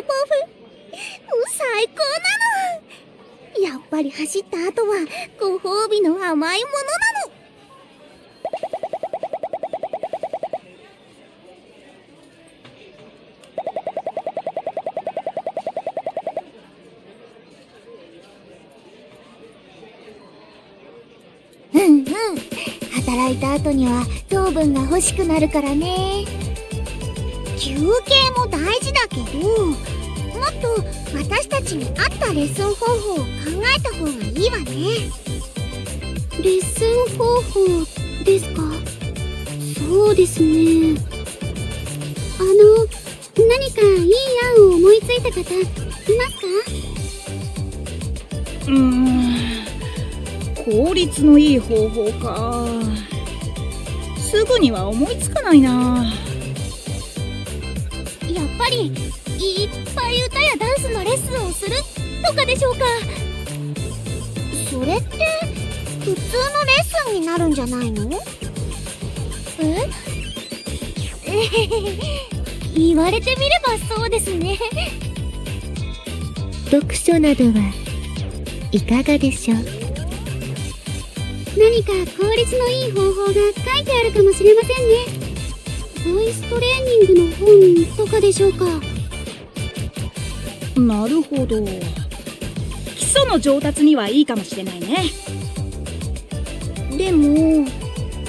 のパフェ。最高なの。やっぱり走った後はご褒美の甘いものなの。うんうん。働いた後には糖分が欲しくなるからね。休憩も大事だけど。も私たちに合ったレッスン方法を考えた方がいいわね。レッスン方法ですか？そうですね。あの何かいい案を思いついた方いますか？うーん効率のいい方法か。すぐには思いつかないな。やっぱりいっぱい歌やダンスのレッスンをするとかでしょうかそれって普通のレッスンになるんじゃないの？え？言われてみればそうですね。読書などはいかがでしょう？何か効率のいい方法が書いてあるかもしれませんね。ボイストレーニングの本とかでしょうか？なるほど。基礎の上達にはいいかもしれないね。でも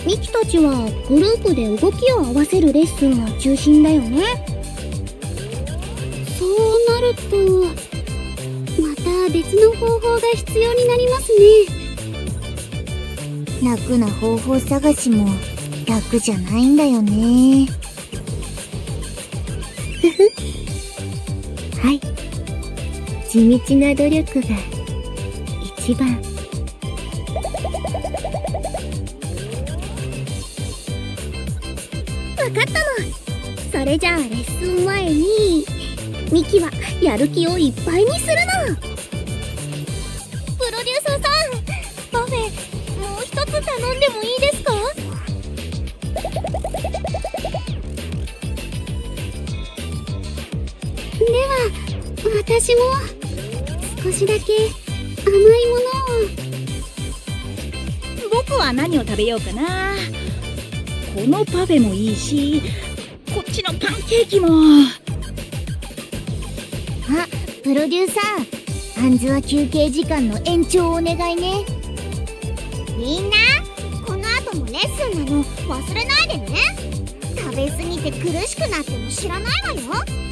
ミキたちはグループで動きを合わせるレッスンが中心だよね。そうなるとまた別の方法が必要になりますね。楽な方法探しも楽じゃないんだよね。ふふ。はい地道な努力が一番。わかったの。それじゃあレッスン前にミキはやる気をいっぱいにするの。プロデューサーさんパフェもう一つ頼んでもいいですか？では私も。少しだけ甘いものを。僕は何を食べようかな。このパフェもいいしこっちのパンケーキも。あプロデューサー。あんずは休憩時間の延長をお願いね。みんなこの後もレッスンなの忘れないでね。食べ過ぎて苦しくなっても知らないわよ「